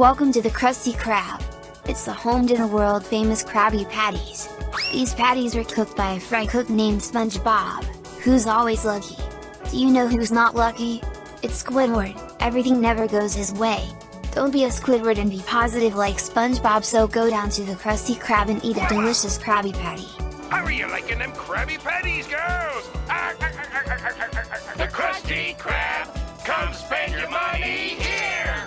Welcome to the Krusty Krab! It's the home to the world famous Krabby Patties. These patties are cooked by a fry cook named SpongeBob, who's always lucky. Do you know who's not lucky? It's Squidward, everything never goes his way. Don't be a Squidward and be positive like SpongeBob so go down to the Krusty Krab and eat a delicious Krabby Patty. How are you liking them Krabby Patties, girl?